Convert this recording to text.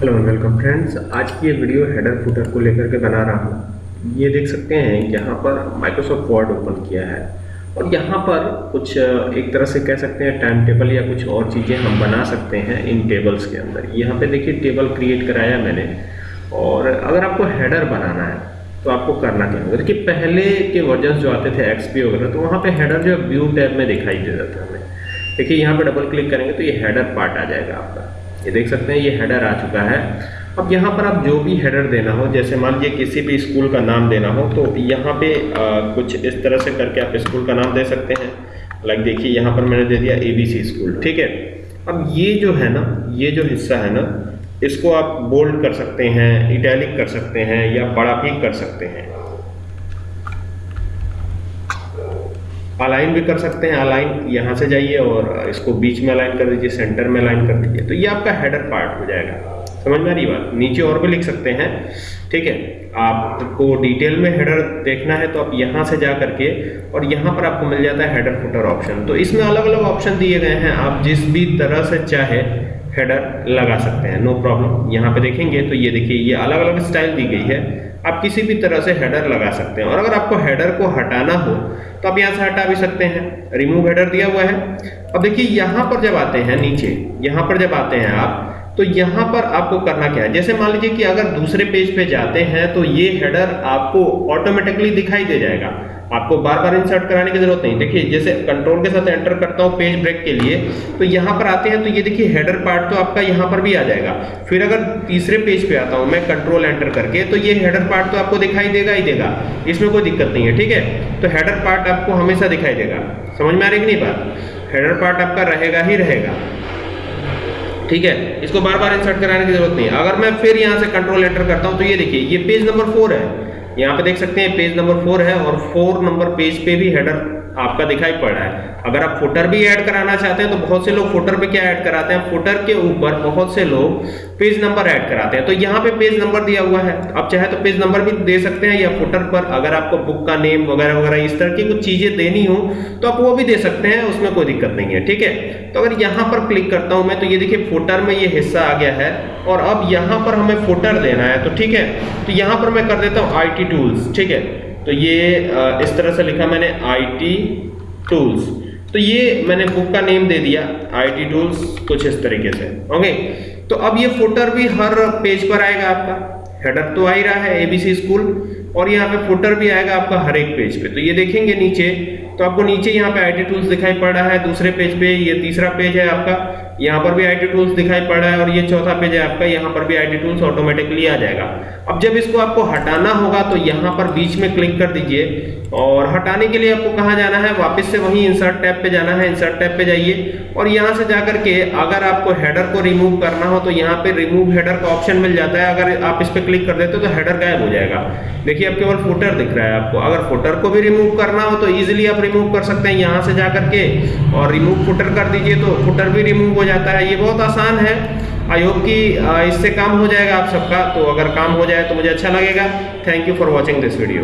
Hello welcome friends आज की ये वीडियो हेडर फुटर को लेकर के बना रहा हूँ। ये देख सकते हैं, यहाँ पर माइक्रोसॉफ्ट वर्ड ओपन किया है। और यहाँ पर कुछ एक तरह से कह सकते हैं टाइम टेबल या कुछ और चीज़ें हम बना सकते हैं इन टेबल्स के अंदर। यहाँ पे देखिए टेबल क्रिएट कराया मैंने। और अगर आपको हेडर बनाना है तो आपको करना क्या होगा? देखिए, पहले के वर्जन जो आते थे एक्सपी वगैरह तो वहाँ पे हेडर जो है व्यू टैब में दिखाई देता था हमें। देखिए, यहाँ पे डबल क्लिक करेंगे तो ये हेडर पार्ट आ जाएगा आपका। ये देख सकते हैं ये हेडर आ चुका है। अब यहाँ पर आप जो भी हेडर देना हो जैसे मान लीजिए किसी भी स्कूल का नाम देना हो तो यहाँ पे आ, कुछ इस तरह से करके आप स्कूल का नाम दे सकते हैं। लाइक देखिए यहाँ पर मैंने दे दिया एबीसी स्कूल ठीक है? अब ये जो है ना ये जो हिस्सा है ना इसको आप बोल्ड कर सकते हैं इटैलिक कर सकते हैं या बड़ा भी कर सकते हैं। अलाइन भी कर सकते हैं अलाइन यहाँ से जाइए और इसको बीच में अलाइन कर दीजिए सेंटर में अलाइन कर दीजिए। तो ये आपका हेडर पार्ट हो जाएगा। समझ में आ रही बात? नीचे और भी लिख सकते हैं। ठीक है? आपको डिटेल में हेडर देखना है तो आप यहाँ से जा करके और यहाँ पर आपको मिल जाता है हेडर फुटर ऑप्शन तो इसमें अलग अलग ऑप्शन दिए गए हैं। आप जिस भी तरह से चाहे हेडर लगा सकते हैं। नो प्रॉब्लम यहाँ पे देखेंगे तो ये देखिए, ये अलग अलग स्टाइल दी गई है। आप किसी भी तरह से हेडर लगा सकते हैं। और अगर आपको हेडर को हटाना हो तो आप यहाँ से हटा भी सकते हैं। रिमूव हेडर दिया हुआ है। अब देखिए, यहाँ पर जब आते हैं नीचे, यहाँ पर जब आते हैं आप तो यहाँ पर आपको करना क्या है? जैसे मान लीजिए कि अगर दूसरे पेज पे जाते हैं तो ये हेडर आपको ऑटोमेटिकली दिखाई दे जाएगा। आपको बार बार इंसर्ट कराने की ज़रूरत नहीं। देखिए, जैसे कंट्रोल के साथ एंटर करता हूँ पेज ब्रेक के लिए तो यहाँ पर आते हैं तो ये देखिए हेडर पार्ट तो आपका यहाँ पर भी आ जाएगा। फिर अगर तीसरे पेज पे आता हूँ मैं कंट्रोल एंटर करके तो ये हेडर पार्ट तो आपको दिखाई देगा ही देगा। इसमें कोई दिक्कत नहीं है, ठीक है? तो हेडर पार्ट आपको हमेशा दिखाई देगा। समझ में आ रही कि नहीं बात? हेडर पार्ट आपका रहेगा ही रहेगा। ठीक है? इसको बार बार इंसर्ट कराने की ज़रूरत नहीं अगर मैं फिर यहाँ से कंट्रोल एंटर करता हूँ तो ये देखिए, ये पेज नंबर फोर है। यहाँ पे देख सकते हैं पेज नंबर फोर है और फोर नंबर पेज पे भी हेडर आपका दिखाई पड़ रहा है। अगर आप फुटर भी ऐड कराना चाहते हैं तो बहुत से लोग फुटर पे क्या ऐड कराते हैं? फुटर के ऊपर बहुत से लोग पेज नंबर ऐड कराते हैं। तो यहाँ पे पेज नंबर दिया हुआ है। आप चाहे तो पेज नंबर भी दे सकते हैं या फुटर पर, अगर आपको बुक का नेम वगैरह वगैरह इस तरह की कुछ चीज़ें देनी हो तो आप वो भी दे सकते हैं, उसमें कोई दिक्कत नहीं है, ठीक है? तो अगर यहाँ पर क्लिक करता हूँ मैं तो ये देखिए फुटर में ये हिस्सा आ गया है, और अब यहाँ पर हमें फुटर देना है तो ठीक है? तो यहाँ पर मैं कर देता हूँ आई टूल्स ठीक है? तो ये इस तरह से लिखा मैंने आईटी टूल्स तो ये मैंने बुक का नेम दे दिया आईटी टूल्स कुछ इस तरीके से। ओके तो अब ये फुटर भी हर पेज पर आएगा आपका। हेडर तो आ ही रहा है एबीसी स्कूल और यहाँ पे फुटर भी आएगा आपका हर एक पेज पे। तो ये देखेंगे नीचे तो आपको नीचे यहाँ पे आई टूल्स दिखाई पड़ रहा है, दूसरे पेज पे ये तीसरा पेज है आपका, यहाँ पर भी आई टूल्स दिखाई पड़ रहा है और ये चौथा पेज है आपका, यहाँ पर भी आई टूल्स ऑटोमेटिकली आ जाएगा। अब जब इसको आपको हटाना होगा तो यहाँ पर बीच में क्लिक कर दीजिए और हटाने के लिए आपको कहाँ जाना है, वापस से वही इंसर्ट टैब पे जाना है इंसर्ट टैब पे जाइए और यहाँ से जाकर के अगर आपको हेडर को रिमूव करना हो तो यहाँ पे रिमूव हेडर का ऑप्शन मिल जाता है, अगर आप इस पर क्लिक कर देते हो तो हेडर गायब हो जाएगा। देखिए, अब केवल फुटर दिख रहा है आपको, अगर फुटर को भी रिमूव करना हो तो इजिली आप रिमूव कर सकते हैं यहाँ से जा करके और रिमूव फुटर कर दीजिए तो फुटर भी रिमूव हो जाता है। ये बहुत आसान है। आई होप कि इससे काम हो जाएगा आप सबका। तो अगर काम हो जाए तो मुझे अच्छा लगेगा। Thank you for watching this video